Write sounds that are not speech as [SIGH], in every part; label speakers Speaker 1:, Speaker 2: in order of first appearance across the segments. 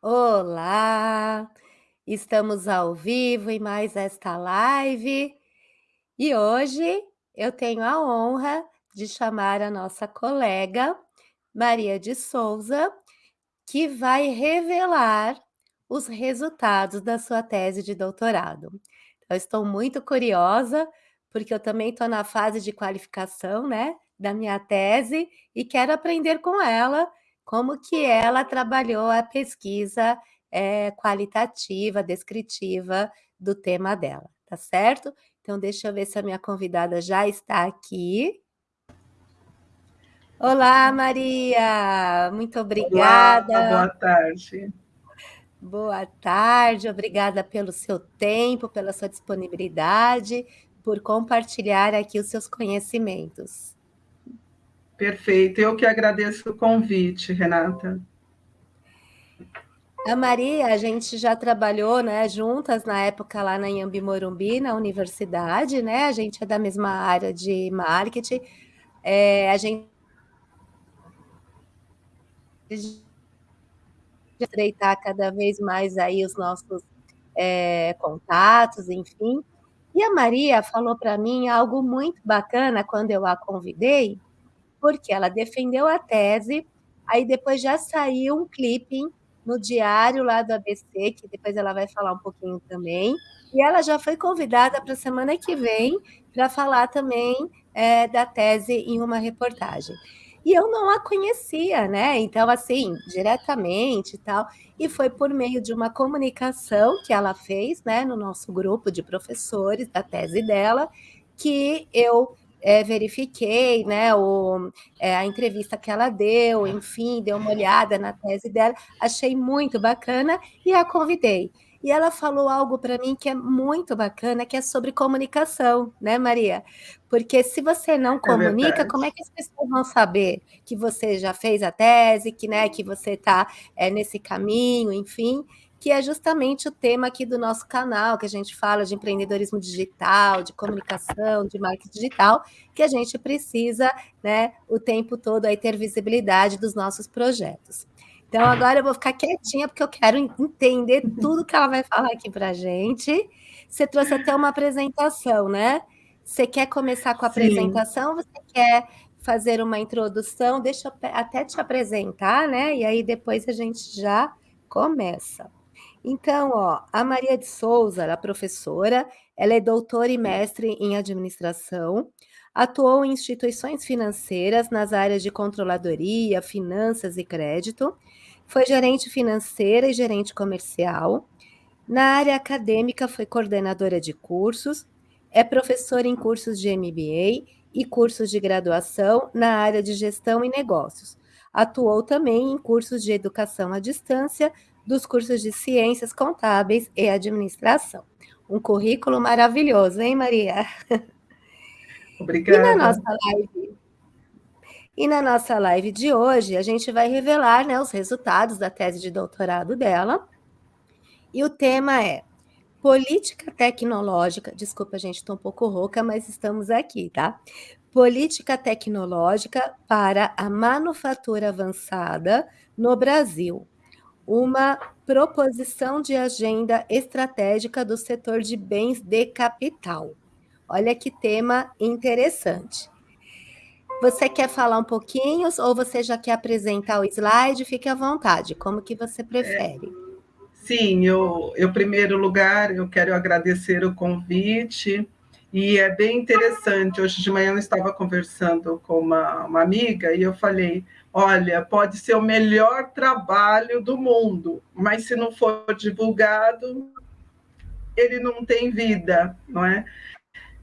Speaker 1: Olá, estamos ao vivo em mais esta live e hoje eu tenho a honra de chamar a nossa colega Maria de Souza, que vai revelar os resultados da sua tese de doutorado. Eu estou muito curiosa, porque eu também estou na fase de qualificação, né, da minha tese e quero aprender com ela como que ela trabalhou a pesquisa, eh, qualitativa, descritiva do tema dela, tá certo? Então deixa eu ver se a minha convidada já está aqui. Olá, Maria, muito obrigada.
Speaker 2: Olá, boa tarde.
Speaker 1: Boa tarde, obrigada pelo seu tempo, pela sua disponibilidade, por compartilhar aqui os seus conhecimentos.
Speaker 2: Perfeito, eu que agradeço o convite, Renata.
Speaker 1: A Maria, a gente já trabalhou, né, juntas na época lá na Inhambi Morumbi, na universidade, né, a gente é da mesma área de marketing, eh, a gente estreitar cada vez mais aí os nossos, eh, contatos, enfim. E a Maria falou para mim algo muito bacana quando eu a convidei, porque ela defendeu a tese, aí depois já saiu um clipping no diário lá do ABC, que depois ela vai falar um pouquinho também, e ela já foi convidada para semana que vem para falar também, eh, da tese em uma reportagem. E eu não a conhecia, né, então assim, diretamente e tal, e foi por meio de uma comunicação que ela fez, né, no nosso grupo de professores da tese dela, que eu eh, verifiquei, né, o eh, a entrevista que ela deu, enfim, dei uma olhada na tese dela, achei muito bacana e a convidei. E ela falou algo para mim que é muito bacana, que é sobre comunicação, né, Maria? Porque se você não
Speaker 2: É
Speaker 1: comunica,
Speaker 2: verdade.
Speaker 1: como é que as pessoas vão saber que você já fez a tese, que, né, que você está, eh, nesse caminho, enfim, que é justamente o tema aqui do nosso canal, que a gente fala de empreendedorismo digital, de comunicação, de marketing digital, que a gente precisa, né, o tempo todo aí ter visibilidade dos nossos projetos. Então agora eu vou ficar quietinha, porque eu quero en entender tudo que ela vai falar aqui para gente. Você trouxe até uma apresentação, né? Você quer começar com a
Speaker 2: Sim.
Speaker 1: apresentação você quer fazer uma introdução? Deixa eu até te apresentar, né, e aí depois a gente já começa. Então, ó, a Maria de Souza, ela é professora, ela é doutora e mestre em administração, atuou em instituições financeiras nas áreas de controladoria, finanças e crédito, foi gerente financeira e gerente comercial. Na área acadêmica foi coordenadora de cursos, é professora em cursos de MBA e cursos de graduação na área de gestão e negócios. Atuou também em cursos de educação à distância, dos cursos de ciências contábeis e administração. Um currículo maravilhoso, hein, Maria? [LAUGHS] E na nossa
Speaker 2: Obrigada.
Speaker 1: live e na nossa live de hoje, a gente vai revelar, né, os resultados da tese de doutorado dela. E o tema é: política tecnológica desculpa gente, estou um pouco rouca, mas estamos aqui, tá? Política tecnológica para a manufatura avançada no Brasil, uma proposição de agenda estratégica do setor de bens de capital. Olha que tema interessante. Você quer falar um pouquinho ou você já quer apresentar o slide? Fique à vontade, como que você
Speaker 2: É,
Speaker 1: prefere.
Speaker 2: sim, eu eu primeiro lugar, eu quero agradecer o convite, e é bem interessante, hoje de manhã eu estava conversando com uma uma amiga e eu falei: "Olha, pode ser o melhor trabalho do mundo, mas se não for divulgado, ele não tem vida", não é?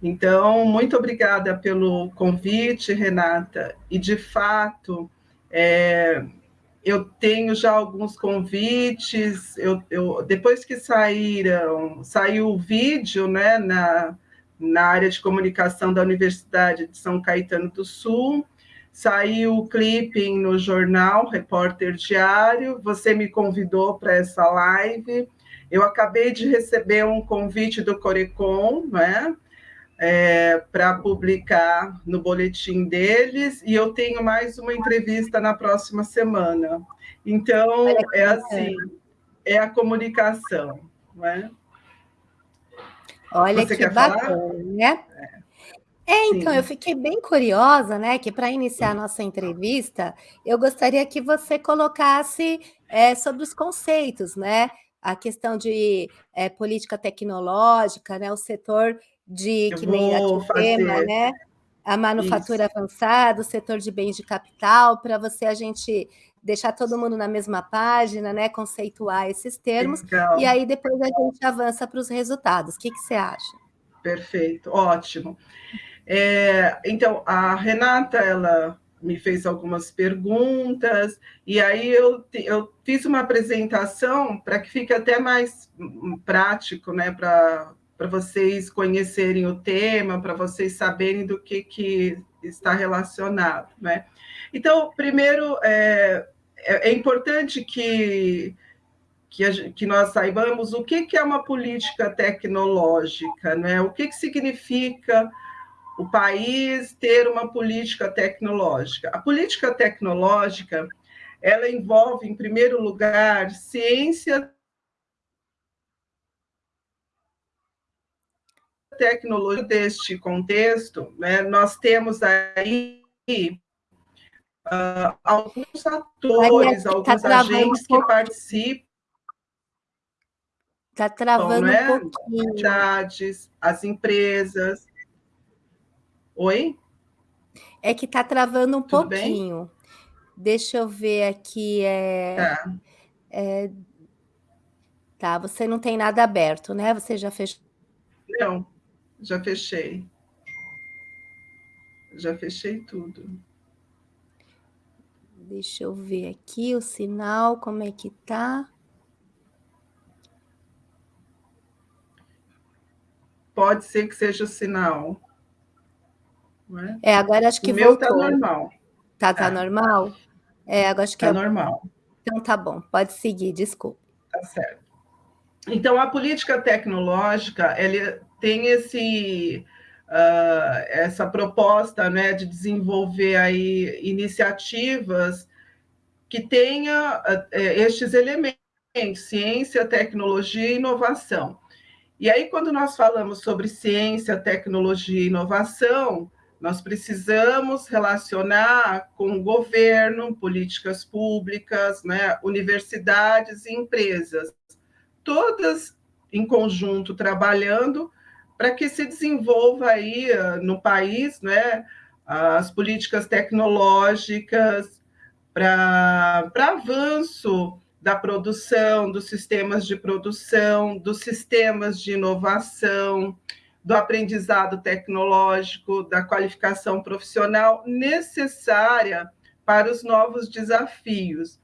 Speaker 2: Então, muito obrigada pelo convite, Renata, e de fato, eh, eu tenho já alguns convites, eu eu depois que saíram saiu o vídeo, né, na na área de comunicação da Universidade de São Caetano do Sul, saiu o clipping no jornal Repórter Diário, você me convidou para essa live, eu acabei de receber um convite do Corecon, né, eh, pra publicar no boletim deles, e eu tenho mais uma entrevista na próxima semana. Então, é assim é a comunicação, não é?
Speaker 1: Olha Você que bacana, falar? né? É. Então, Sim. eu fiquei bem curiosa, né, que para iniciar a nossa entrevista, eu gostaria que você colocasse é, sobre os conceitos, né, a questão de é, política tecnológica, né, o setor de, eu que nem aqui tema, né, a manufatura Isso. avançada, o setor de bens de capital, para você a gente deixar todo mundo na mesma página, né, conceituar esses termos, Legal. e aí depois a gente avança para os resultados. O que, que você acha?
Speaker 2: Perfeito, ótimo. É, então, a Renata, ela me fez algumas perguntas, e aí eu, eu fiz uma apresentação para que fique até mais prático, né, para vocês conhecerem o tema, para vocês saberem do que, que está relacionado, né? Então, primeiro, é, é, é importante que, que, a, que, nós saibamos o que, que é uma política tecnológica, né? o que, que significa o país ter uma política tecnológica. A política tecnológica, ela envolve, em primeiro lugar, ciência, tecnologia deste contexto, né, nós temos aí uh, alguns atores, tá alguns agentes um que participam.
Speaker 1: Está travando né? um pouquinho.
Speaker 2: As empresas, Oi?
Speaker 1: É que está travando um Tudo pouquinho. Bem? Deixa eu ver aqui. É, tá. É, tá, você não tem nada aberto, né? Você já fechou?
Speaker 2: Não, já fechei. Já fechei tudo.
Speaker 1: Deixa eu ver aqui o sinal, como é que tá.
Speaker 2: Pode ser que seja o sinal.
Speaker 1: É? é, agora acho que o
Speaker 2: voltou. meu tá normal.
Speaker 1: Tá, tá é. normal? É, agora acho que
Speaker 2: tá é... normal.
Speaker 1: Então tá bom, pode seguir, desculpa.
Speaker 2: Tá certo. Então, a política tecnológica, ele tem esse, uh, essa proposta né, de desenvolver aí iniciativas que tenha uh, estes elementos, ciência, tecnologia e inovação. E aí, quando nós falamos sobre ciência, tecnologia e inovação, nós precisamos relacionar com o governo, políticas públicas, né, universidades e empresas, todas em conjunto trabalhando para que se desenvolva aí ah, no país né, as políticas tecnológicas para avanço da produção, dos sistemas de produção, dos sistemas de inovação, do aprendizado tecnológico, da qualificação profissional necessária para os novos desafios.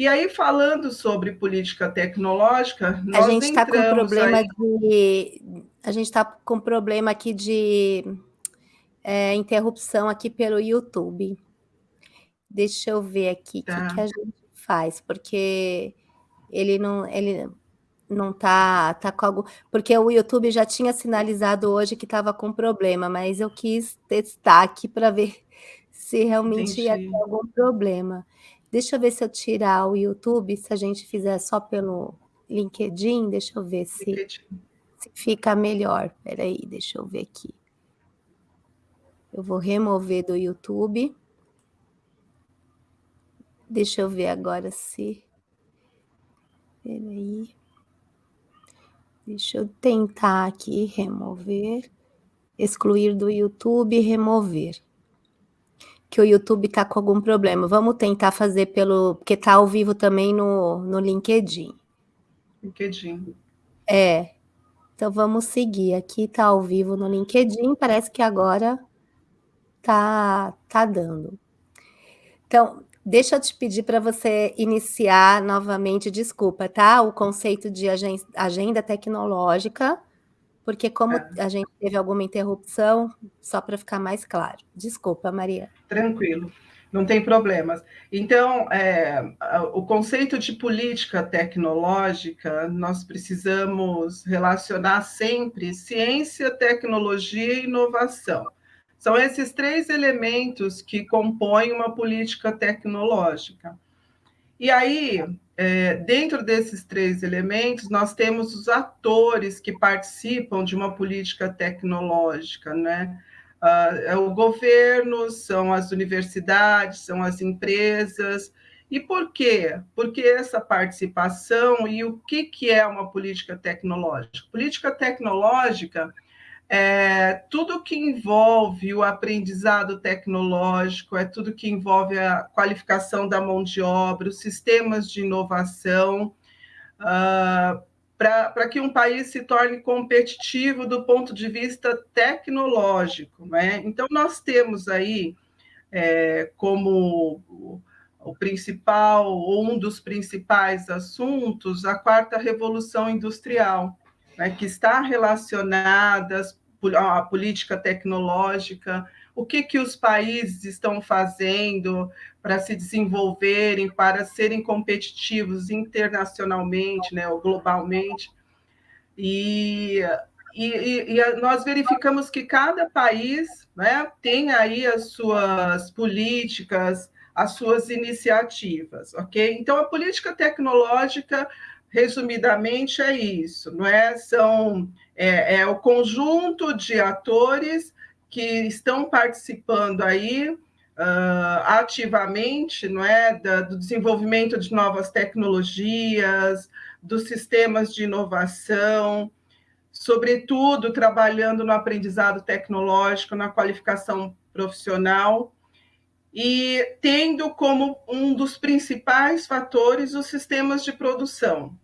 Speaker 2: E aí, falando sobre política tecnológica,
Speaker 1: nós a gente está com problema aí... de a gente está com problema aqui de é, interrupção aqui pelo YouTube. Deixa eu ver aqui o tá. que, que a gente faz, porque ele não ele não tá, tá com algo. Porque o YouTube já tinha sinalizado hoje que estava com problema, mas eu quis testar aqui para ver [LAUGHS] se realmente Entendi. ia ter algum problema. Deixa eu ver se eu tirar o YouTube, se a gente fizer só pelo LinkedIn, deixa eu ver se, se fica melhor. Peraí, deixa eu ver aqui. Eu vou remover do YouTube. Deixa eu ver agora se. Peraí. Deixa eu tentar aqui remover, excluir do YouTube remover. Que o YouTube está com algum problema. Vamos tentar fazer pelo. Porque está ao vivo também no, no LinkedIn.
Speaker 2: LinkedIn.
Speaker 1: É. Então vamos seguir. Aqui está ao vivo no LinkedIn. Parece que agora tá, tá dando. Então, Deixa eu te pedir para você iniciar novamente, desculpa, tá? O conceito de agenda tecnológica, porque como é. a gente teve alguma interrupção, só para ficar mais claro. Desculpa, Maria.
Speaker 2: Tranquilo, não tem problemas. Então, é, o conceito de política tecnológica, nós precisamos relacionar sempre ciência, tecnologia e inovação. São esses três elementos que compõem uma política tecnológica. E aí, é, dentro desses três elementos, nós temos os atores que participam de uma política tecnológica, né? Uh, é o governo, são as universidades, são as empresas. E por quê? Porque essa participação e o que, que é uma política tecnológica? Política tecnológica é tudo que envolve o aprendizado tecnológico, é tudo que envolve a qualificação da mão de obra, os sistemas de inovação, uh, para que um país se torne competitivo do ponto de vista tecnológico. Né? Então, nós temos aí é, como o principal, ou um dos principais assuntos, a quarta revolução industrial, né, que está relacionada a política tecnológica, o que, que os países estão fazendo para se desenvolverem, para serem competitivos internacionalmente, né, ou globalmente. E, e, e, nós verificamos que cada país né, tem aí as suas políticas, as suas iniciativas, ok? Então, a política tecnológica resumidamente é isso, não é? São é, é o conjunto de atores que estão participando aí uh, ativamente, não é, da, do desenvolvimento de novas tecnologias, dos sistemas de inovação, sobretudo trabalhando no aprendizado tecnológico, na qualificação profissional e tendo como um dos principais fatores os sistemas de produção.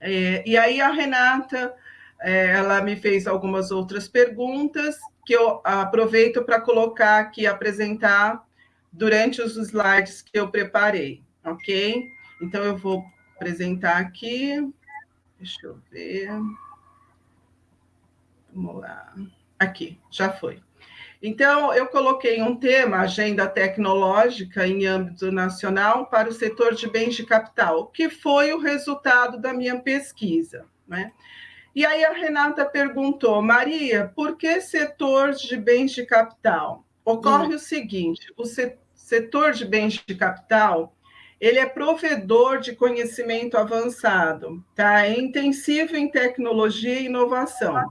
Speaker 2: É, e aí a Renata, é, ela me fez algumas outras perguntas que eu aproveito para colocar aqui, apresentar durante os slides que eu preparei, ok? Então, eu vou apresentar aqui, deixa eu ver, vamos lá, aqui, já foi. Então, eu coloquei um tema, agenda tecnológica em âmbito nacional para o setor de bens de capital, que foi o resultado da minha pesquisa. Né? E aí a Renata perguntou, Maria, por que setor de bens de capital? Ocorre hum. o seguinte, o setor de bens de capital, ele é provedor de conhecimento avançado, tá? É intensivo em tecnologia e inovação.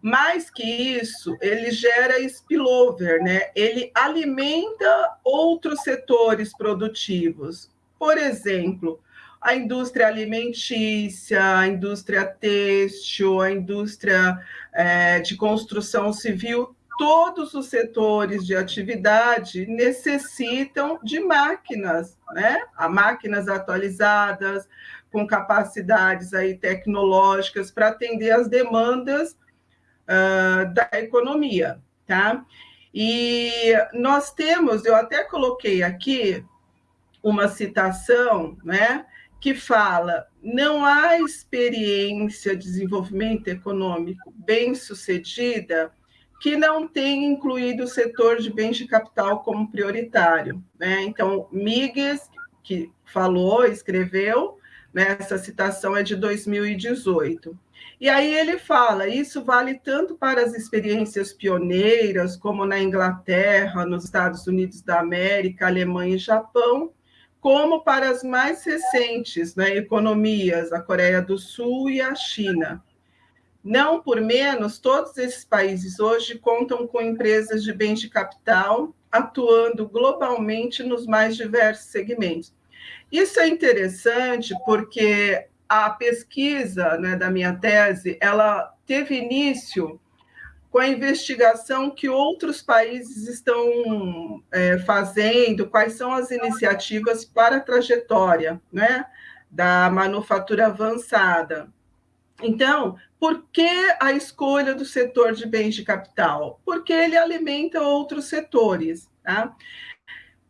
Speaker 2: Mais que isso, ele gera spillover, né? Ele alimenta outros setores produtivos. Por exemplo, a indústria alimentícia, a indústria têxtil, a indústria é, de construção civil, todos os setores de atividade necessitam de máquinas, né? A máquinas atualizadas, com capacidades aí tecnológicas para atender as demandas uh, da economia, tá? E nós temos, eu até coloquei aqui uma citação, né, que fala: não há experiência de desenvolvimento econômico bem sucedida que não tenha incluído o setor de bens de capital como prioritário. Né? Então, Migues, que falou, escreveu, né, essa citação é de 2018. E aí ele fala: isso vale tanto para as experiências pioneiras, como na Inglaterra, nos Estados Unidos da América, Alemanha e Japão, como para as mais recentes né, economias, a Coreia do Sul e a China. Não por menos, todos esses países hoje contam com empresas de bens de capital atuando globalmente nos mais diversos segmentos. Isso é interessante porque a pesquisa né, da minha tese, ela teve início com a investigação que outros países estão é, fazendo, quais são as iniciativas para a trajetória né, da manufatura avançada. Então, por que a escolha do setor de bens de capital? Porque ele alimenta outros setores. Tá?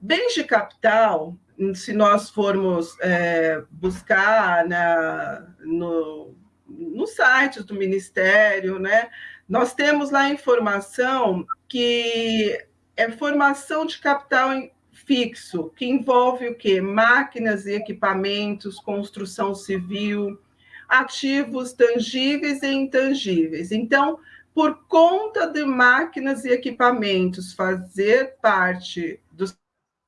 Speaker 2: Bens de capital se nós formos é, buscar na, no, no site do Ministério, né, nós temos lá informação que é formação de capital fixo, que envolve o quê? Máquinas e equipamentos, construção civil, ativos tangíveis e intangíveis. Então, por conta de máquinas e equipamentos fazer parte do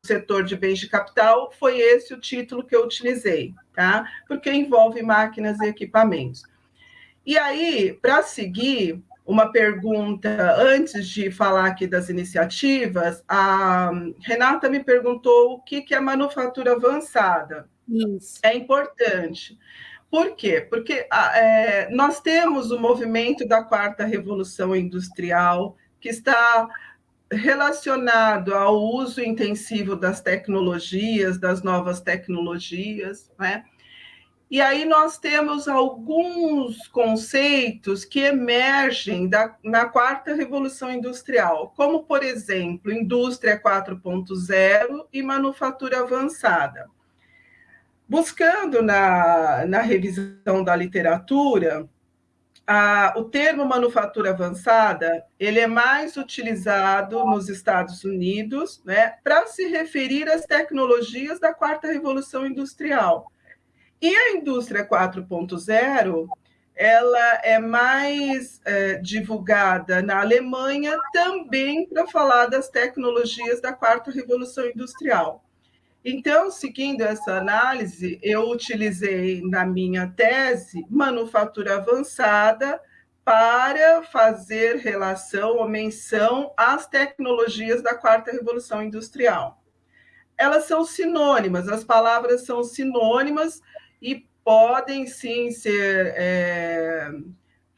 Speaker 2: setor de bens de capital, foi esse o título que eu utilizei, tá? Porque envolve máquinas e equipamentos. E aí, para seguir, uma pergunta antes de falar aqui das iniciativas, a Renata me perguntou o que é manufatura avançada. Isso. É importante. Por quê? Porque é, nós temos o movimento da quarta revolução industrial, que está relacionado ao uso intensivo das tecnologias, das novas tecnologias, né? E aí nós temos alguns conceitos que emergem da, na quarta revolução industrial, como, por exemplo, indústria 4.0 e manufatura avançada. Buscando na, na revisão da literatura, a, o termo manufatura avançada ele é mais utilizado nos Estados Unidos né, para se referir às tecnologias da quarta revolução industrial e a indústria 4.0 ela é mais é, divulgada na Alemanha também para falar das tecnologias da quarta revolução industrial. Então, seguindo essa análise, eu utilizei na minha tese manufatura avançada para fazer relação ou menção às tecnologias da quarta revolução industrial. Elas são sinônimas, as palavras são sinônimas, e podem sim ser é,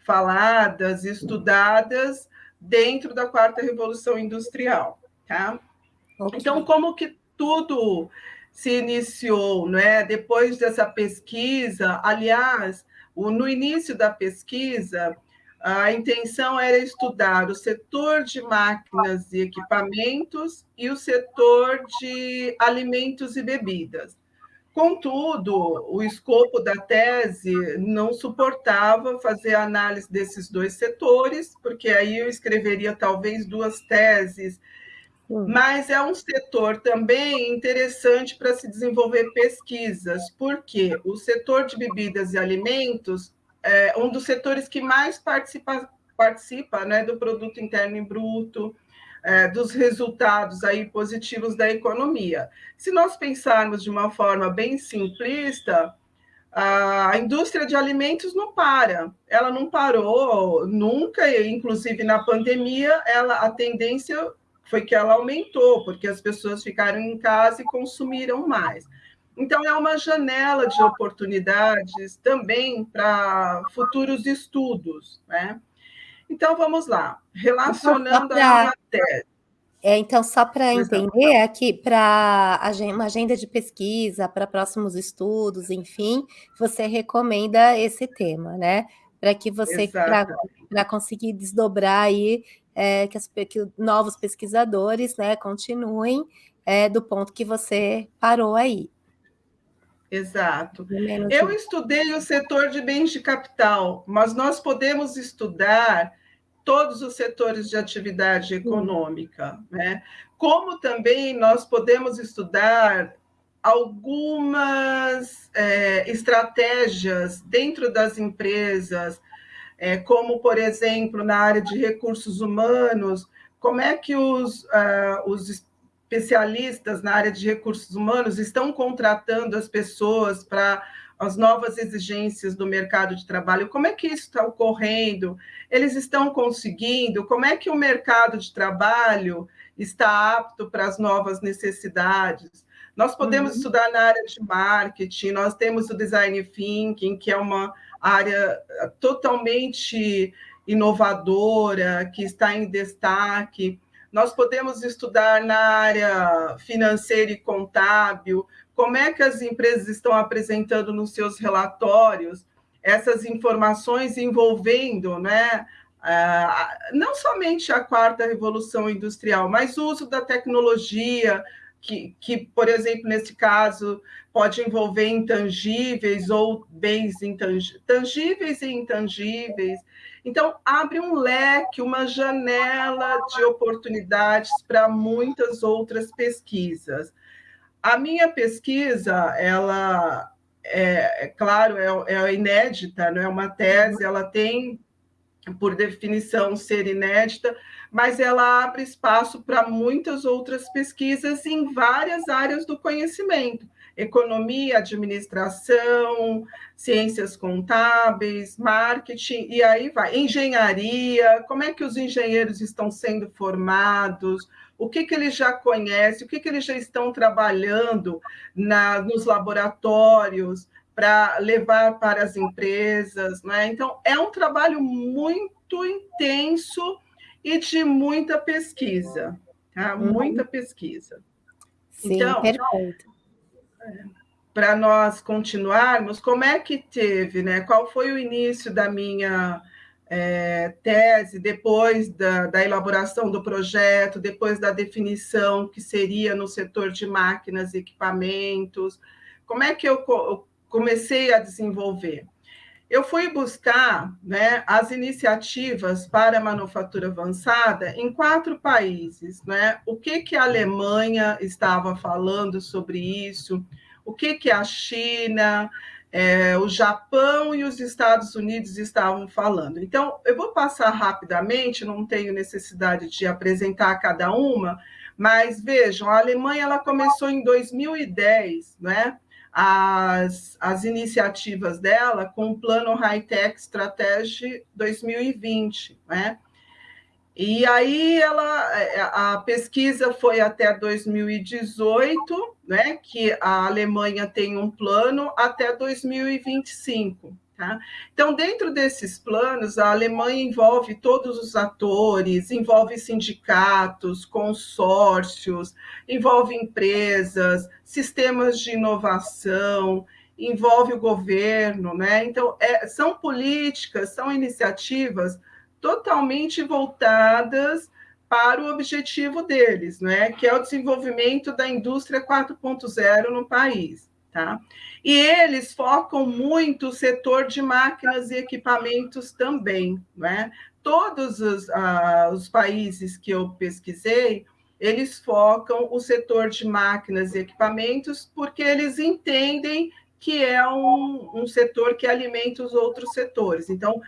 Speaker 2: faladas, estudadas dentro da quarta revolução industrial, tá? Então, como que tudo se iniciou, né? Depois dessa pesquisa, aliás, no início da pesquisa, a intenção era estudar o setor de máquinas e equipamentos e o setor de alimentos e bebidas. Contudo, o escopo da tese não suportava fazer análise desses dois setores, porque aí eu escreveria talvez duas teses, mas é um setor também interessante para se desenvolver pesquisas, porque o setor de bebidas e alimentos é um dos setores que mais participa, participa né, do produto interno bruto, é, dos resultados aí positivos da economia. Se nós pensarmos de uma forma bem simplista, a indústria de alimentos não para, ela não parou nunca, e inclusive na pandemia, ela, a tendência foi que ela aumentou, porque as pessoas ficaram em casa e consumiram mais. Então, é uma janela de oportunidades também para futuros estudos, né? Então, vamos lá. Relacionando a tese.
Speaker 1: É, então, só para entender aqui, para uma agenda de pesquisa, para próximos estudos, enfim, você recomenda esse tema, né? Para que você, para conseguir desdobrar aí, é, que, as, que, novos pesquisadores né, continuem é, do ponto que você parou aí.
Speaker 2: Exato. Eu estudei o setor de bens de capital, mas nós podemos estudar todos os setores de atividade econômica, né? Como também nós podemos estudar algumas é, estratégias dentro das empresas, é, como, por exemplo, na área de recursos humanos, como é que os, uh, os especialistas na área de recursos humanos estão contratando as pessoas para as novas exigências do mercado de trabalho, como é que isso está ocorrendo? Eles estão conseguindo? Como é que o mercado de trabalho está apto para as novas necessidades? Nós podemos uhum. estudar na área de marketing, nós temos o design thinking, que é uma área totalmente inovadora, que está em destaque. Nós podemos estudar na área financeira e contábil, como é que as empresas estão apresentando nos seus relatórios essas informações envolvendo, né, não somente a quarta revolução industrial, mas o uso da tecnologia, que, que, por exemplo, nesse caso, pode envolver intangíveis ou bens intangíveis, tangíveis e intangíveis. Então, abre um leque, uma janela de oportunidades para muitas outras pesquisas. A minha pesquisa, ela é, é claro, é, é, inédita, não é uma tese, ela tem por definição, ser inédita, mas ela abre espaço para muitas outras pesquisas em várias áreas do conhecimento. Economia, administração, ciências contábeis, marketing, e aí vai. Engenharia, como é que os engenheiros estão sendo formados, o que, que eles já conhecem, o que, que eles já estão trabalhando na, nos laboratórios para levar para as empresas. Né? Então, é um trabalho muito intenso e de muita pesquisa, tá? Uhum. muita pesquisa.
Speaker 1: Sim, então, perfeito
Speaker 2: para nós continuarmos, como é que teve, né? Qual foi o início da minha é, tese, depois da, da, elaboração do projeto, depois da definição que seria no setor de máquinas e equipamentos? Como é que eu, eu comecei a desenvolver? Eu fui buscar né, as iniciativas para manufatura avançada em quatro países. Né? O que, que a Alemanha estava falando sobre isso, o que, que a China, é, o Japão e os Estados Unidos estavam falando. Então, eu vou passar rapidamente, não tenho necessidade de apresentar cada uma, mas vejam, a Alemanha ela começou em 2010, né? As, as iniciativas dela com o Plano High-Tech Strategy 2020, né? E aí ela, a pesquisa foi até 2018, né, que a Alemanha tem um plano até 2025. Tá? Então, dentro desses planos, a Alemanha envolve todos os atores, envolve sindicatos, consórcios, envolve empresas, sistemas de inovação, envolve o governo, né? Então, é, são políticas, são iniciativas totalmente voltadas para o objetivo deles, né? Que é o desenvolvimento da indústria 4.0 no país. Tá? E eles focam muito o setor de máquinas e equipamentos também. Né? Todos os, ah, os países que eu pesquisei, eles focam o setor de máquinas e equipamentos porque eles entendem que é um, um setor que alimenta os outros setores. Então,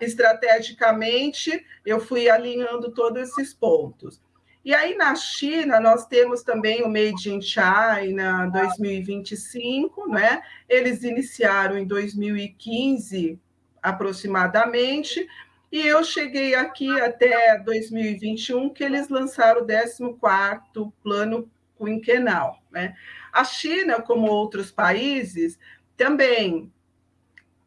Speaker 2: estrategicamente, eu fui alinhando todos esses pontos. E aí, na China, nós temos também o Made in China 2025, né? Eles iniciaram em 2015, aproximadamente, e eu cheguei aqui até 2021, que eles lançaram o 14º Plano Quinquenal, né? A China, como outros países, também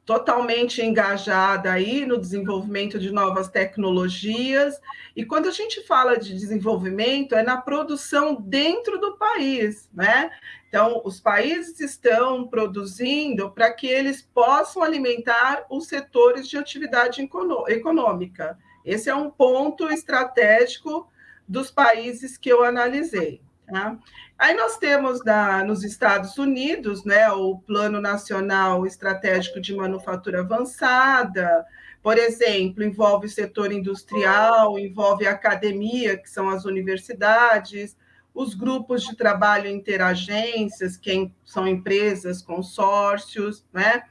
Speaker 2: totalmente engajada aí no desenvolvimento de novas tecnologias. E quando a gente fala de desenvolvimento, é na produção dentro do país, né? Então, os países estão produzindo para que eles possam alimentar os setores de atividade econômica. Esse é um ponto estratégico dos países que eu analisei. Tá? Aí nós temos na, nos Estados Unidos né, o Plano Nacional Estratégico de Manufatura Avançada, por exemplo, envolve o setor industrial, envolve a academia, que são as universidades, os grupos de trabalho interagências, que são empresas, consórcios, né?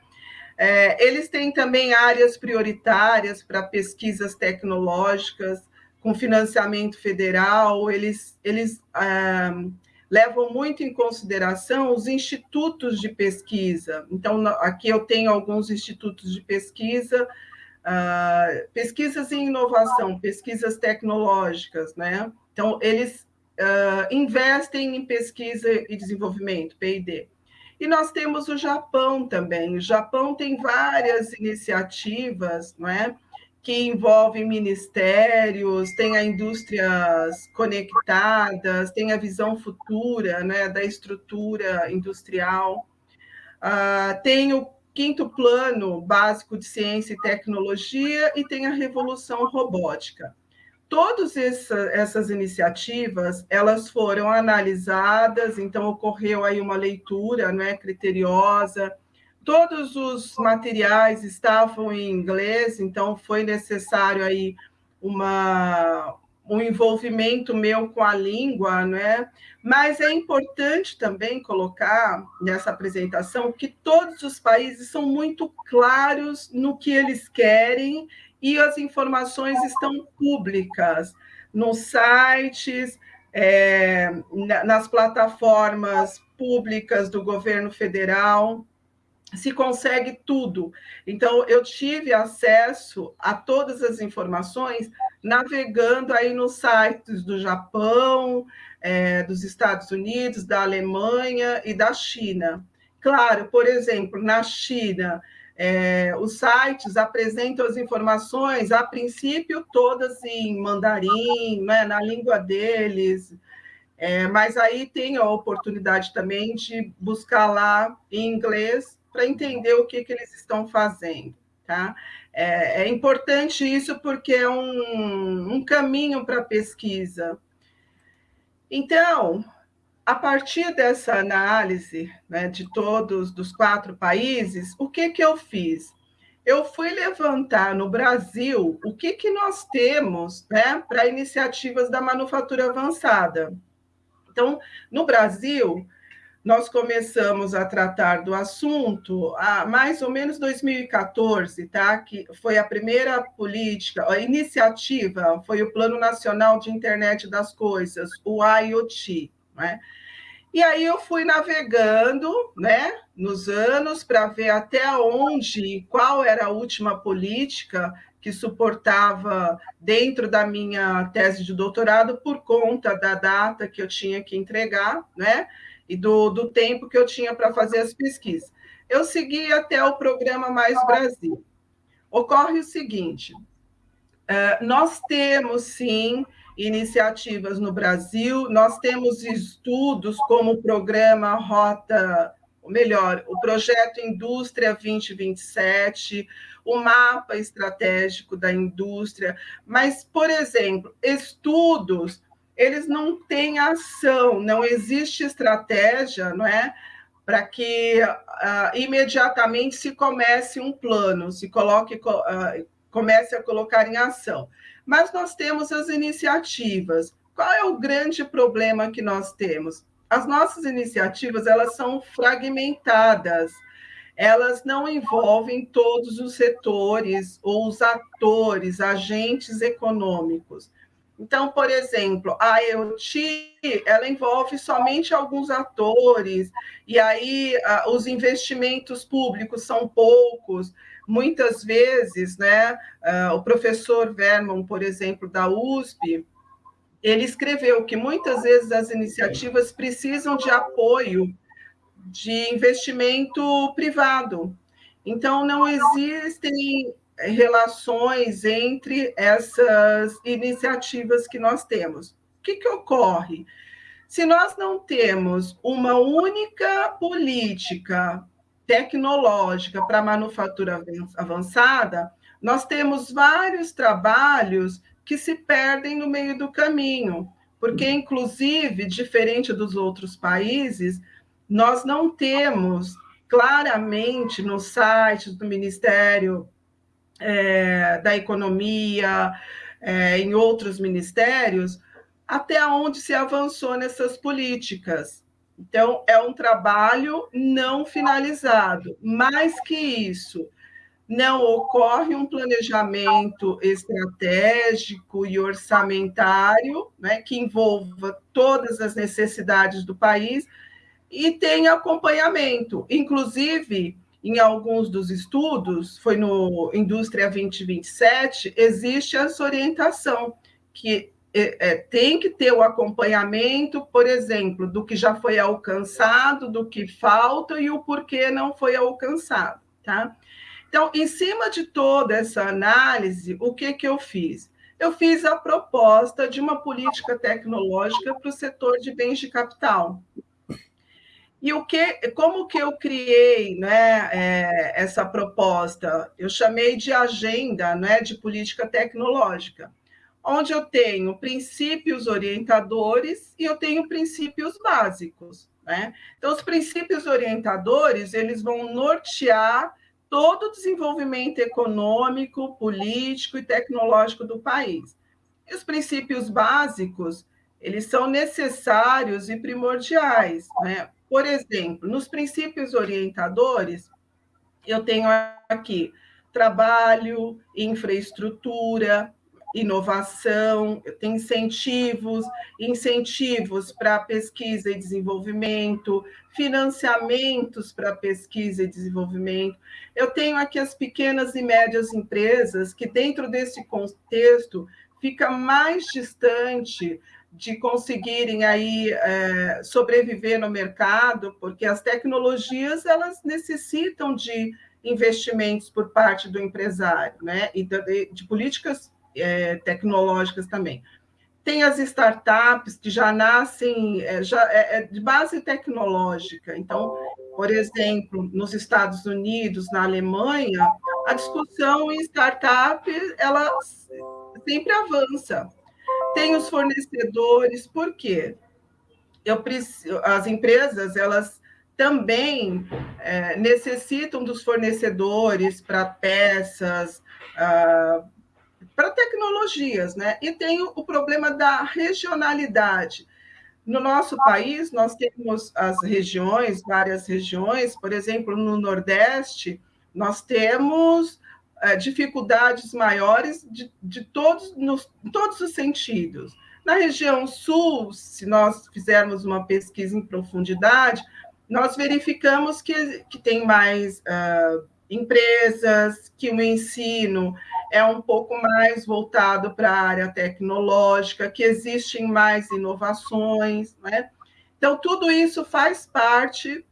Speaker 2: É, eles têm também áreas prioritárias para pesquisas tecnológicas, com financiamento federal, eles, eles ah, levam muito em consideração os institutos de pesquisa. Então, aqui eu tenho alguns institutos de pesquisa, ah, pesquisas em inovação, pesquisas tecnológicas, né? Então, eles ah, investem em pesquisa e desenvolvimento, P&D. E nós temos o Japão também. O Japão tem várias iniciativas, não é? Que envolve ministérios, tem a indústrias conectadas, tem a visão futura né, da estrutura industrial, uh, tem o quinto plano básico de ciência e tecnologia e tem a revolução robótica. Todas essa, essas iniciativas, elas foram analisadas, então ocorreu aí uma leitura né, criteriosa, todos os materiais estavam em inglês, então foi necessário aí uma, um envolvimento meu com a língua, né? Mas é importante também colocar nessa apresentação que todos os países são muito claros no que eles querem e as informações estão públicas nos sites, é, nas plataformas públicas do governo federal, se consegue tudo. Então, eu tive acesso a todas as informações navegando aí nos sites do Japão, é, dos Estados Unidos, da Alemanha e da China. Claro, por exemplo, na China, é, os sites apresentam as informações, a princípio, todas em mandarim, né, na língua deles, é, mas aí tem a oportunidade também de buscar lá em inglês para entender o que, que eles estão fazendo. Tá? É, é importante isso porque é um, um caminho para a pesquisa. Então, a partir dessa análise né, de todos dos quatro países, o que, que eu fiz? Eu fui levantar no Brasil o que, que nós temos né, para iniciativas da manufatura avançada. Então, no Brasil, nós começamos a tratar do assunto há mais ou menos 2014, tá? Que foi a primeira política, a iniciativa foi o Plano Nacional de Internet das Coisas, o IoT, né? E aí eu fui navegando, né, nos anos para ver até onde, qual era a última política que suportava dentro da minha tese de doutorado por conta da data que eu tinha que entregar, né, e do, do tempo que eu tinha para fazer as pesquisas. Eu segui até o programa Mais Brasil. Ocorre o seguinte: eh, nós temos sim iniciativas no Brasil. Nós temos estudos como o programa Rota, ou melhor, o projeto Indústria 2027, o mapa estratégico da indústria, mas, por exemplo, estudos, eles não têm ação, não existe estratégia, não é? Para que uh, imediatamente se comece um plano, se coloque, uh, comece a colocar em ação mas nós temos as iniciativas. Qual é o grande problema que nós temos? As nossas iniciativas, elas são fragmentadas. Elas não envolvem todos os setores ou os atores, agentes econômicos. Então, por exemplo, a IoT, ela envolve somente alguns atores, e aí os investimentos públicos são poucos, muitas vezes, né, o professor Verman, por exemplo, da USP, ele escreveu que muitas vezes as iniciativas precisam de apoio de investimento privado. Então, não existem relações entre essas iniciativas que nós temos. O que, que ocorre? Se nós não temos uma única política tecnológica para manufatura avançada, nós temos vários trabalhos que se perdem no meio do caminho, porque, inclusive, diferente dos outros países, nós não temos claramente no site do Ministério é, da Economia, é, em outros ministérios, até onde se avançou nessas políticas. Então, é um trabalho não finalizado. Mais que isso, não ocorre um planejamento estratégico e orçamentário né, que envolva todas as necessidades do país e tem acompanhamento. Inclusive, em alguns dos estudos, foi no Indústria 2027, existe essa orientação que é, é, tem que ter o acompanhamento, por exemplo, do que já foi alcançado, do que falta e o porquê não foi alcançado, tá? Então, em cima de toda essa análise, o que, que eu fiz? Eu fiz a proposta de uma política tecnológica para o setor de bens de capital. E o que, como que eu criei né, é, essa proposta? Eu chamei de agenda né, de política tecnológica onde eu tenho princípios orientadores e eu tenho princípios básicos. Né? Então, os princípios orientadores eles vão nortear todo o desenvolvimento econômico, político e tecnológico do país. E os princípios básicos eles são necessários e primordiais. Né? Por exemplo, nos princípios orientadores, eu tenho aqui trabalho, infraestrutura, inovação, tem incentivos, incentivos para pesquisa e desenvolvimento, financiamentos para pesquisa e desenvolvimento. Eu tenho aqui as pequenas e médias empresas que, dentro desse contexto, fica mais distante de conseguirem aí é, sobreviver no mercado, porque as tecnologias elas necessitam de investimentos por parte do empresário, né? E de, de políticas é, tecnológicas também. Tem as startups que já nascem é, já é, é, de base tecnológica. Então, por exemplo, nos Estados Unidos, na Alemanha, a discussão em startup ela sempre avança. Tem os fornecedores, por quê? Eu preciso, as empresas elas também é, necessitam dos fornecedores para peças, ah, para tecnologias, né? E tem o problema da regionalidade. No nosso país, nós temos as regiões, várias regiões, por exemplo, no Nordeste, nós temos dificuldades maiores de, de todos, nos, todos os sentidos. Na região sul, se nós fizermos uma pesquisa em profundidade, nós verificamos que, que tem mais uh, empresas, que o ensino é um pouco mais voltado para a área tecnológica, que existem mais inovações, né? Então, tudo isso faz parte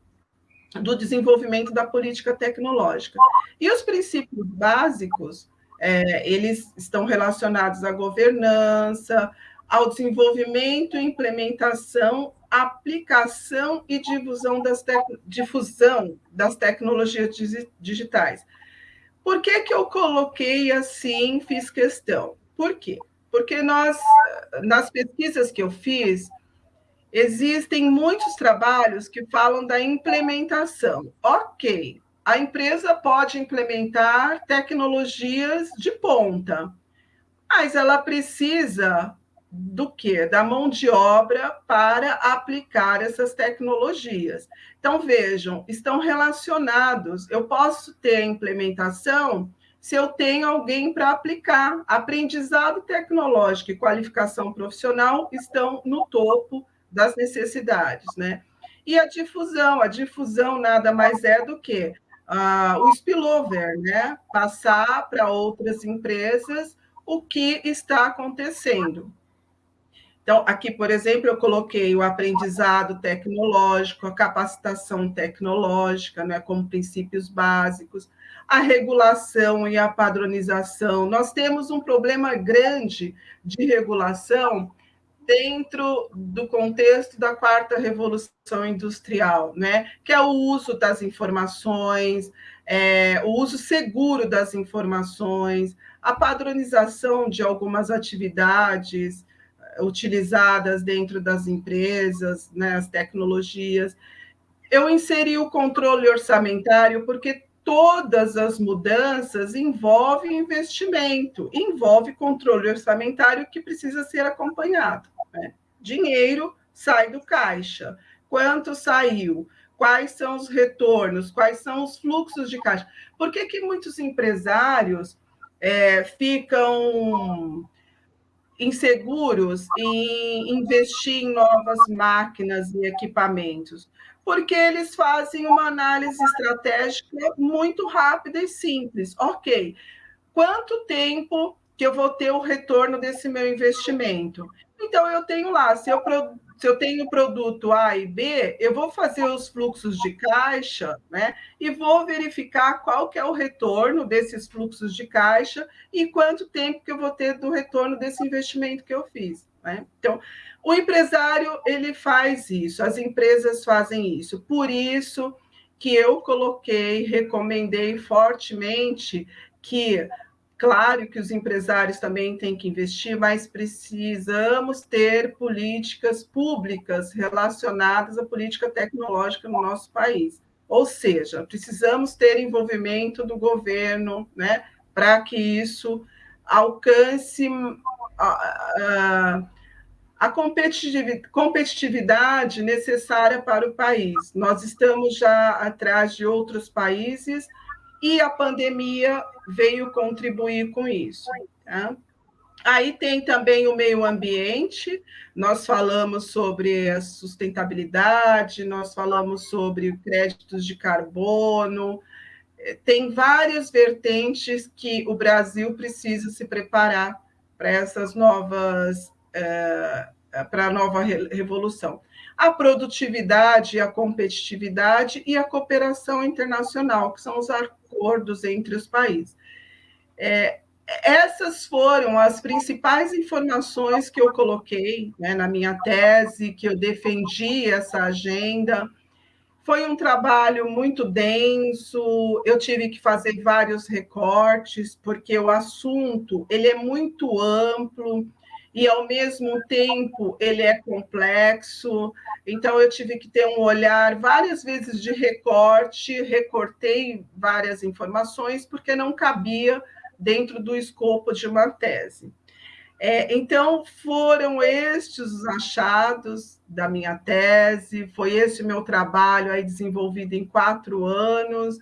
Speaker 2: do desenvolvimento da política tecnológica. E os princípios básicos, é, eles estão relacionados à governança, ao desenvolvimento, implementação, aplicação e difusão das, difusão das tecnologias digitais. Por que, que eu coloquei assim, fiz questão? Por quê? Porque nós, nas pesquisas que eu fiz, existem muitos trabalhos que falam da implementação. Ok, a empresa pode implementar tecnologias de ponta, mas ela precisa do que? Da mão de obra para aplicar essas tecnologias. Então, vejam, estão relacionados. Eu posso ter implementação se eu tenho alguém para aplicar. Aprendizado tecnológico e qualificação profissional estão no topo das necessidades, né? E a difusão, a difusão nada mais é do que uh, o spillover, né? Passar para outras empresas o que está acontecendo. Então, aqui, por exemplo, eu coloquei o aprendizado tecnológico, a capacitação tecnológica, né, como princípios básicos, a regulação e a padronização. Nós temos um problema grande de regulação dentro do contexto da quarta revolução industrial, né? que é o uso das informações, é, o uso seguro das informações, a padronização de algumas atividades, utilizadas dentro das empresas, né, as tecnologias. Eu inseri o controle orçamentário porque todas as mudanças envolvem investimento, envolve controle orçamentário que precisa ser acompanhado. Né? Dinheiro sai do caixa. Quanto saiu? Quais são os retornos? Quais são os fluxos de caixa? Por que, que muitos empresários é, ficam inseguros em investir em novas máquinas e equipamentos? Porque eles fazem uma análise estratégica muito rápida e simples. Ok, quanto tempo que eu vou ter o retorno desse meu investimento? Então, eu tenho lá, se eu se eu tenho produto A e B, eu vou fazer os fluxos de caixa, né? E vou verificar qual que é o retorno desses fluxos de caixa e quanto tempo que eu vou ter do retorno desse investimento que eu fiz. Né? Então, o empresário ele faz isso, as empresas fazem isso. Por isso que eu coloquei, recomendei fortemente que Claro que os empresários também têm que investir, mas precisamos ter políticas públicas relacionadas à política tecnológica no nosso país. Ou seja, precisamos ter envolvimento do governo né, para que isso alcance a, a, a competitividade necessária para o país. Nós estamos já atrás de outros países e a pandemia veio contribuir com isso. Tá? Aí tem também o meio ambiente, nós falamos sobre a sustentabilidade, nós falamos sobre créditos de carbono, tem várias vertentes que o Brasil precisa se preparar para essas novas, é, para a nova revolução. A produtividade, a competitividade e a cooperação internacional, que são os acordos entre os países. É, essas foram as principais informações que eu coloquei né, na minha tese, que eu defendi essa agenda. Foi um trabalho muito denso, eu tive que fazer vários recortes, porque o assunto ele é muito amplo e, ao mesmo tempo, ele é complexo. Então, eu tive que ter um olhar várias vezes de recorte, recortei várias informações, porque não cabia dentro do escopo de uma tese. É, então, foram estes os achados da minha tese, foi esse o meu trabalho aí desenvolvido em quatro anos,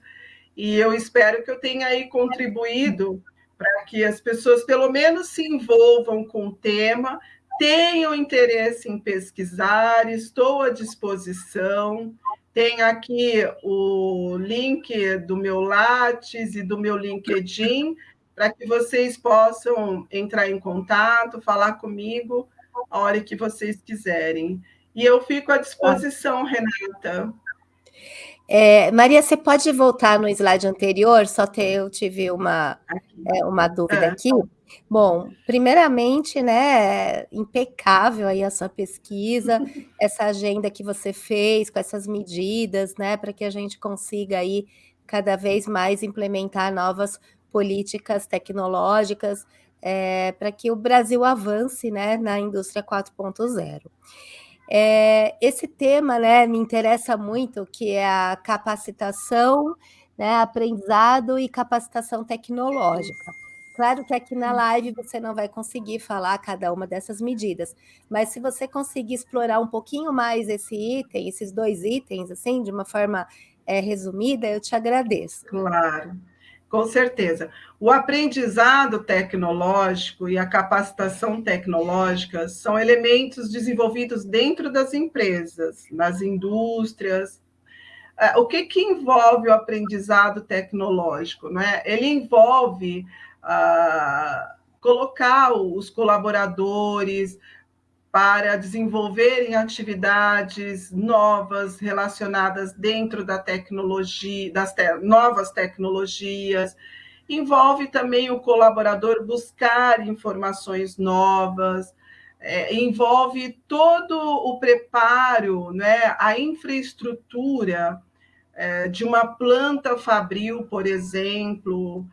Speaker 2: e eu espero que eu tenha aí contribuído para que as pessoas, pelo menos, se envolvam com o tema, tenham interesse em pesquisar, estou à disposição. Tem aqui o link do meu Lattes e do meu LinkedIn, para que vocês possam entrar em contato, falar comigo a hora que vocês quiserem. E eu fico à disposição, Renata.
Speaker 1: É, Maria, você pode voltar no slide anterior? Só ter, eu tive uma, é, uma dúvida é. aqui. Bom, primeiramente, né, impecável aí a sua pesquisa, [LAUGHS] essa agenda que você fez com essas medidas, né, para que a gente consiga aí cada vez mais implementar novas políticas tecnológicas é, para que o Brasil avance né, na indústria 4.0. É, esse tema né, me interessa muito, que é a capacitação, né, aprendizado e capacitação tecnológica. Claro que aqui na live você não vai conseguir falar cada uma dessas medidas, mas se você conseguir explorar um pouquinho mais esse item, esses dois itens, assim, de uma forma é, resumida, eu te agradeço.
Speaker 2: Claro. Com certeza. O aprendizado tecnológico e a capacitação tecnológica são elementos desenvolvidos dentro das empresas, nas indústrias. É, o que, que envolve o aprendizado tecnológico? Não é? Ele envolve ah, colocar os colaboradores, para desenvolverem atividades novas relacionadas dentro da tecnologia, das te novas tecnologias. Envolve também o colaborador buscar informações novas, é, envolve todo o preparo, né, a infraestrutura é, de uma planta fabril, por exemplo,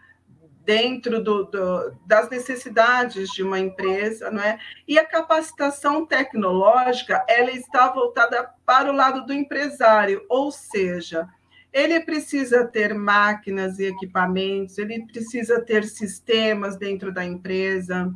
Speaker 2: dentro do, do, das necessidades de uma empresa, não é? E a capacitação tecnológica, ela está voltada para o lado do empresário, ou seja, ele precisa ter máquinas e equipamentos, ele precisa ter sistemas dentro da empresa,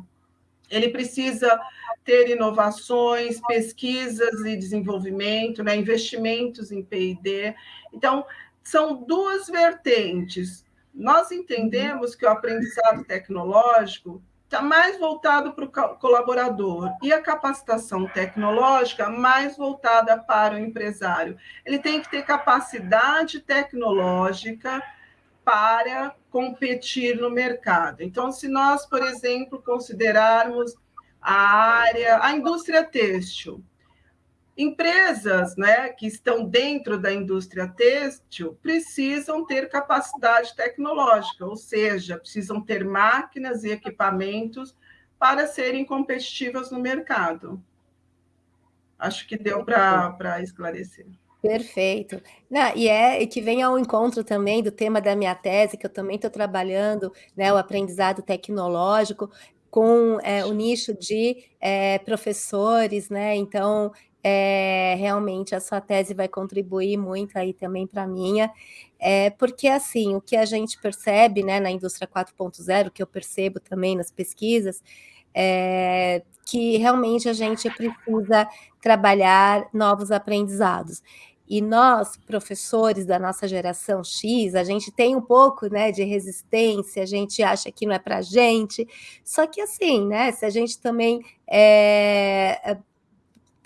Speaker 2: ele precisa ter inovações, pesquisas e desenvolvimento, né? investimentos em P&D. Então, são duas vertentes nós entendemos que o aprendizado tecnológico está mais voltado para o colaborador e a capacitação tecnológica mais voltada para o empresário. Ele tem que ter capacidade tecnológica para competir no mercado. Então, se nós, por exemplo, considerarmos a área, a indústria têxtil, Empresas né, que estão dentro da indústria têxtil precisam ter capacidade tecnológica, ou seja, precisam ter máquinas e equipamentos para serem competitivas no mercado. Acho que deu para esclarecer.
Speaker 1: Perfeito. Não, e é que vem ao encontro também do tema da minha tese, que eu também estou trabalhando, né, o aprendizado tecnológico, com é, o nicho de é, professores, né? Então, é, realmente a sua tese vai contribuir muito aí também para a minha, é, porque assim, o que a gente percebe né, na indústria 4.0, que eu percebo também nas pesquisas, é que realmente a gente precisa trabalhar novos aprendizados. E nós, professores da nossa geração X, a gente tem um pouco, né, de resistência, a gente acha que não é para gente. Só que assim, né, se a gente também é,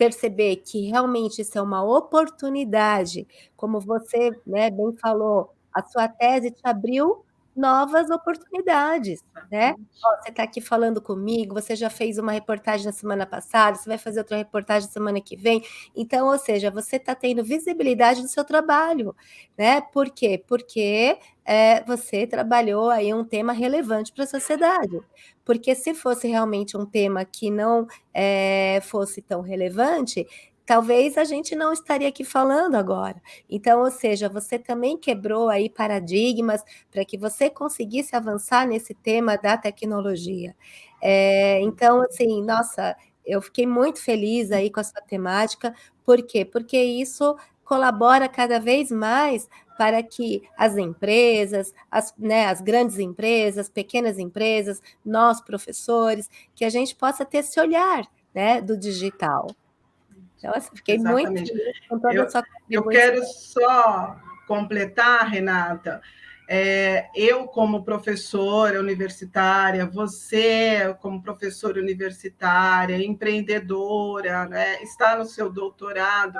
Speaker 1: perceber que realmente isso é uma oportunidade, como você, né, bem falou, a sua tese te abriu novas oportunidades, né? Ó, você está aqui falando comigo, você já fez uma reportagem na semana passada, você vai fazer outra reportagem semana que vem. Então, ou seja, você está tendo visibilidade do seu trabalho, né? Por quê? Porque é, você trabalhou aí um tema relevante para a sociedade. Porque se fosse realmente um tema que não é, fosse tão relevante, talvez a gente não estaria aqui falando agora. Então, ou seja, você também quebrou aí paradigmas para que você conseguisse avançar nesse tema da tecnologia. É, então, assim, nossa, eu fiquei muito feliz aí com a sua temática. Por quê? Porque isso colabora cada vez mais para que as empresas, as, né, as grandes empresas, pequenas empresas, nós professores, que a gente possa ter esse olhar né, do digital.
Speaker 2: Assim, fiquei Exatamente. muito com toda eu, a sua Eu quero só completar, Renata, é, eu como professora universitária, você como professora universitária, empreendedora, né, está no seu doutorado,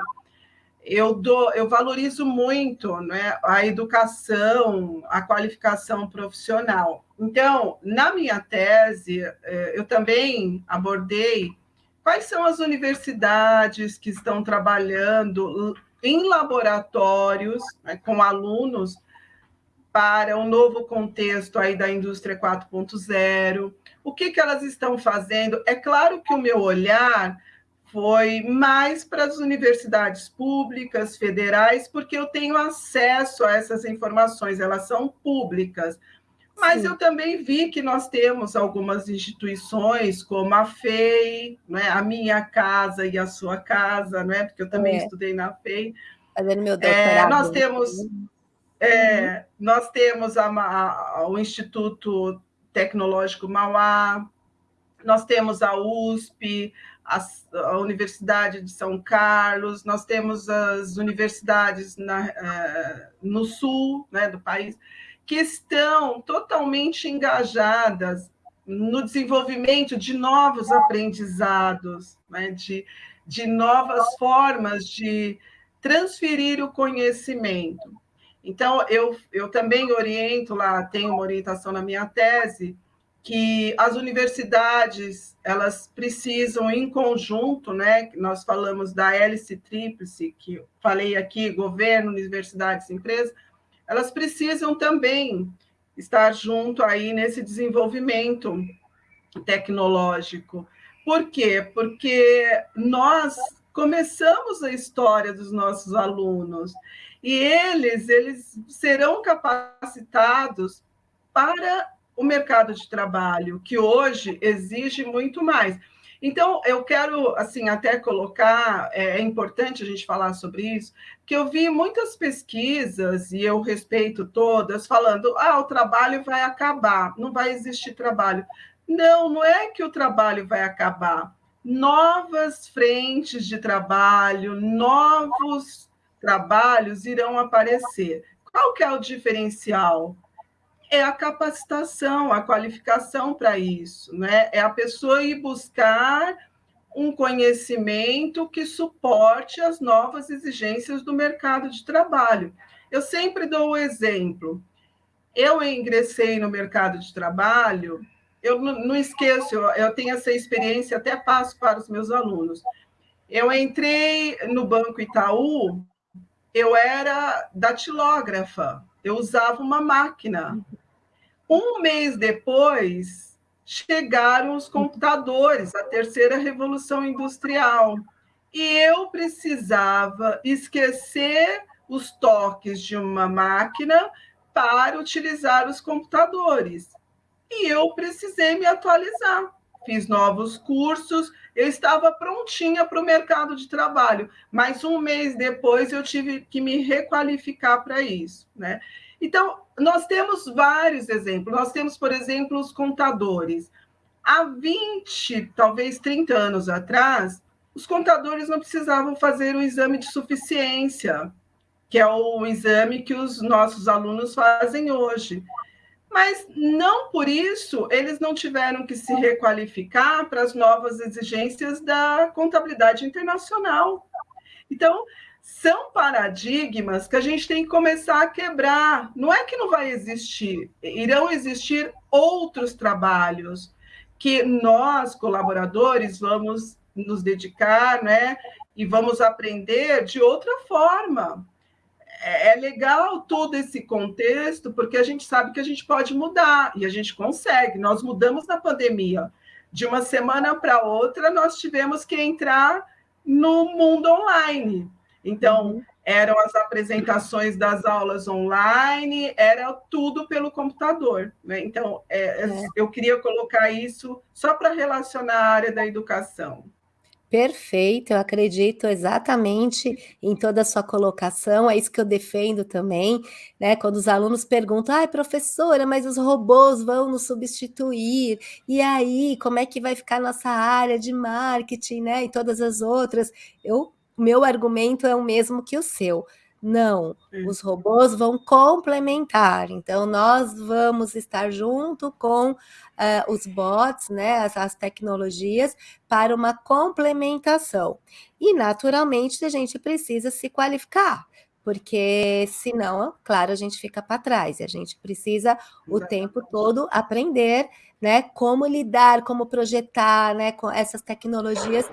Speaker 2: eu, dou, eu valorizo muito né, a educação, a qualificação profissional. Então, na minha tese, é, eu também abordei Quais são as universidades que estão trabalhando em laboratórios né, com alunos para um novo contexto aí da indústria 4.0? O que, que elas estão fazendo? É claro que o meu olhar foi mais para as universidades públicas, federais, porque eu tenho acesso a essas informações, elas são públicas. Mas Sim. eu também vi que nós temos algumas instituições, como a FEI, né, a minha casa e a sua casa, né, porque eu também é. estudei na FEI.
Speaker 1: Fazendo meu doutorado. É,
Speaker 2: nós temos, é, uhum. nós temos a, a, o Instituto Tecnológico Mauá, nós temos a USP, a, a, Universidade de São Carlos, nós temos as universidades na, uh, no sul né, do país que estão totalmente engajadas no desenvolvimento de novos aprendizados, né? de, de novas formas de transferir o conhecimento. Então, eu, eu também oriento lá, tenho uma orientação na minha tese, que as universidades elas precisam em conjunto, né? Nós falamos da hélice tríplice, que falei aqui, governo, universidades, empresas, elas precisam também estar junto aí nesse desenvolvimento tecnológico. Por quê? Porque nós começamos a história dos nossos alunos e eles eles serão capacitados para o mercado de trabalho, que hoje exige muito mais. Então, eu quero, assim, até colocar, é, é, importante a gente falar sobre isso, que eu vi muitas pesquisas, e eu respeito todas, falando, ah, o trabalho vai acabar, não vai existir trabalho. Não, não é que o trabalho vai acabar. Novas frentes de trabalho, novos trabalhos irão aparecer. Qual que é o diferencial? É a capacitação, a qualificação para isso, né? É a pessoa ir buscar um conhecimento que suporte as novas exigências do mercado de trabalho. Eu sempre dou o exemplo. Eu ingressei no mercado de trabalho, eu não esqueço, eu tenho essa experiência, até passo para os meus alunos. Eu entrei no Banco Itaú, eu era datilógrafa, eu usava uma máquina. Um mês depois, chegaram os computadores, a terceira revolução industrial. E eu precisava esquecer os toques de uma máquina para utilizar os computadores. E eu precisei me atualizar. Fiz novos cursos, eu estava prontinha para o mercado de trabalho, mas um mês depois eu tive que me requalificar para isso. Né? Então, nós temos vários exemplos. Nós temos, por exemplo, os contadores. Há 20, talvez 30 anos atrás, os contadores não precisavam fazer o exame de suficiência, que é o exame que os nossos alunos fazem hoje. Mas não por isso eles não tiveram que se requalificar para as novas exigências da contabilidade internacional. Então, são paradigmas que a gente tem que começar a quebrar. Não é que não vai existir, irão existir outros trabalhos que nós, colaboradores, vamos nos dedicar, né? E vamos aprender de outra forma. É, é legal todo esse contexto, porque a gente sabe que a gente pode mudar, e a gente consegue. Nós mudamos na pandemia. De uma semana para outra, nós tivemos que entrar no mundo online. Então, uhum. eram as apresentações das aulas online, era tudo pelo computador. Né? Então, é, é. eu queria colocar isso só para relacionar a área da educação.
Speaker 1: Perfeito, eu acredito exatamente em toda a sua colocação, é isso que eu defendo também, né? Quando os alunos perguntam, ai, professora, mas os robôs vão nos substituir, e aí, como é que vai ficar nossa área de marketing, né? E todas as outras. Eu, meu argumento é o mesmo que o seu. Não, os robôs vão complementar. Então, nós vamos estar junto com uh, os bots, né, as, as, tecnologias, para uma complementação. E, naturalmente, a gente precisa se qualificar, porque senão, claro, a gente fica para trás. E a gente precisa o tempo todo aprender né, como lidar, como projetar né, com essas tecnologias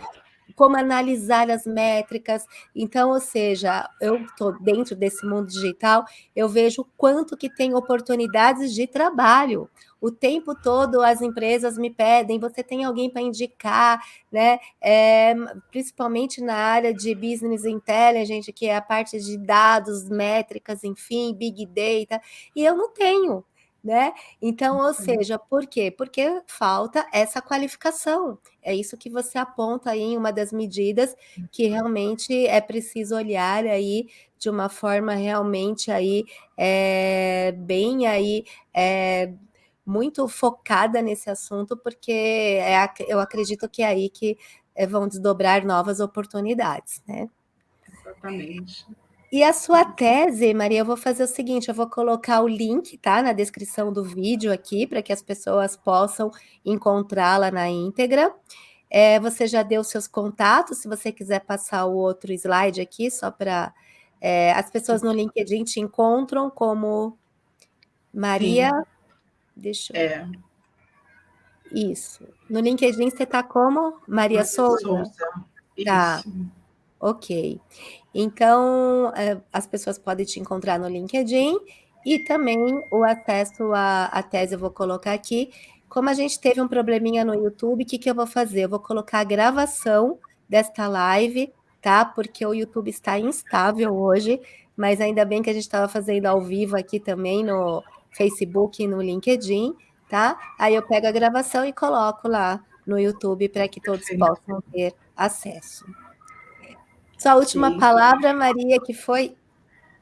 Speaker 1: como analisar as métricas. Então, ou seja, eu estou dentro desse mundo digital, eu vejo quanto que tem oportunidades de trabalho. O tempo todo as empresas me pedem, você tem alguém para indicar, né? É, principalmente na área de business intelligence, que é a parte de dados, métricas, enfim, big data, e eu não tenho né? Então, ou seja, por quê? Porque falta essa qualificação. É isso que você aponta aí em uma das medidas que realmente é preciso olhar aí de uma forma realmente aí é, bem aí é, muito focada nesse assunto, porque é, eu acredito que é aí que é, vão desdobrar novas oportunidades, né?
Speaker 2: Exatamente.
Speaker 1: E a sua tese, Maria, eu vou fazer o seguinte, eu vou colocar o link, tá, na descrição do vídeo aqui, para que as pessoas possam encontrá-la na íntegra. É, você já deu seus contatos, se você quiser passar o outro slide aqui, só para... É, as pessoas no LinkedIn te encontram como Maria... Sim. Deixa eu... É. Isso. No LinkedIn você está como Maria, Maria Souza? Souza. Tá. Ok. Então, é, as pessoas podem te encontrar no LinkedIn e também o acesso à, à tese eu vou colocar aqui. Como a gente teve um probleminha no YouTube, o que, que eu vou fazer? Eu vou colocar a gravação desta live, tá? Porque o YouTube está instável hoje, mas ainda bem que a gente estava fazendo ao vivo aqui também no Facebook e no LinkedIn, tá? Aí eu pego a gravação e coloco lá no YouTube para que todos possam ter acesso. Sua última Sim. palavra, Maria, que foi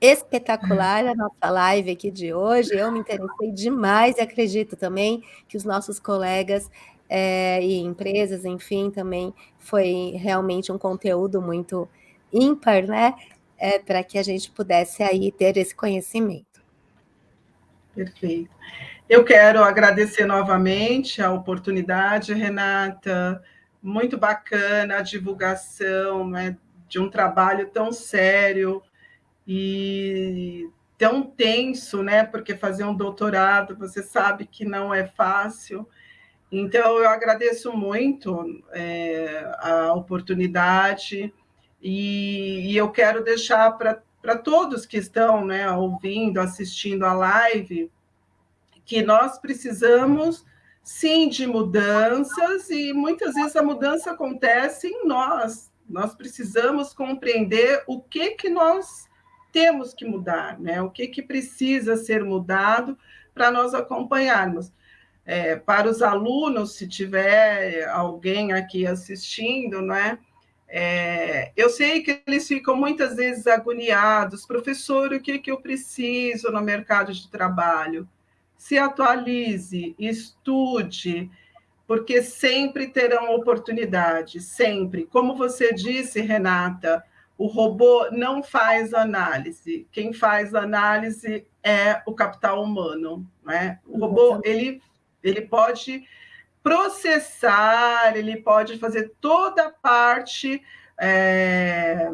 Speaker 1: espetacular a nossa live aqui de hoje. Eu me interessei demais e acredito também que os nossos colegas é, e empresas, enfim, também foi realmente um conteúdo muito ímpar, né? É, para que a gente pudesse aí ter esse conhecimento.
Speaker 2: Perfeito. Eu quero agradecer novamente a oportunidade, Renata, muito bacana a divulgação né, de um trabalho tão sério e tão tenso, né? Porque fazer um doutorado, você sabe que não é fácil. Então, eu agradeço muito é, a oportunidade e, e, eu quero deixar para todos que estão né, ouvindo, assistindo a live, que nós precisamos sim de mudanças e muitas vezes a mudança acontece em nós, nós precisamos compreender o que, que nós temos que mudar, né? o que, que precisa ser mudado para nós acompanharmos. É, para os alunos, se tiver alguém aqui assistindo, né? É, eu sei que eles ficam muitas vezes agoniados, professor, o que, que eu preciso no mercado de trabalho? Se atualize, estude, porque sempre terão oportunidade, sempre. Como você disse, Renata, o robô não faz análise. Quem faz análise é o capital humano. Né? O robô ele, ele pode processar, ele pode fazer toda a parte é,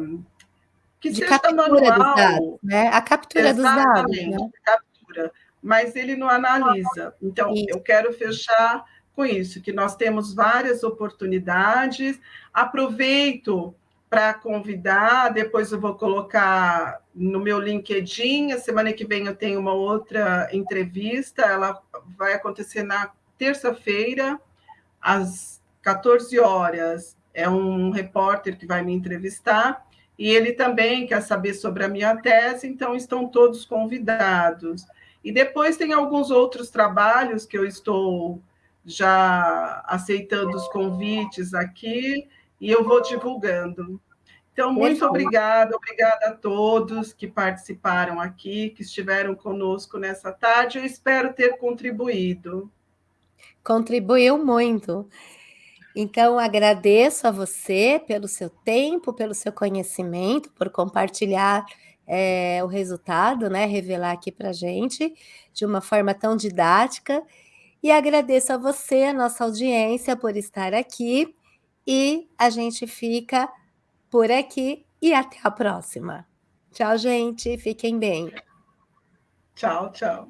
Speaker 1: que de seja manual. Dos dados, né? A captura Exatamente, dos dados. Né?
Speaker 2: captura. Mas ele não analisa. Então, isso. eu quero fechar com isso, que nós temos várias oportunidades. Aproveito para convidar, depois eu vou colocar no meu LinkedIn, a semana que vem eu tenho uma outra entrevista, ela vai acontecer na terça-feira, às 14 horas, é um repórter que vai me entrevistar, e ele também quer saber sobre a minha tese, então estão todos convidados. E depois tem alguns outros trabalhos que eu estou já aceitando os convites aqui, e eu vou divulgando. Então, muito obrigada, obrigada a todos que participaram aqui, que estiveram conosco nessa tarde. Eu espero ter contribuído.
Speaker 1: Contribuiu muito. Então, agradeço a você pelo seu tempo, pelo seu conhecimento, por compartilhar é, o resultado, né? Revelar aqui para gente de uma forma tão didática. E agradeço a você, a nossa audiência, por estar aqui. E a gente fica por aqui e até a próxima. Tchau, gente. Fiquem bem.
Speaker 2: Tchau, tchau.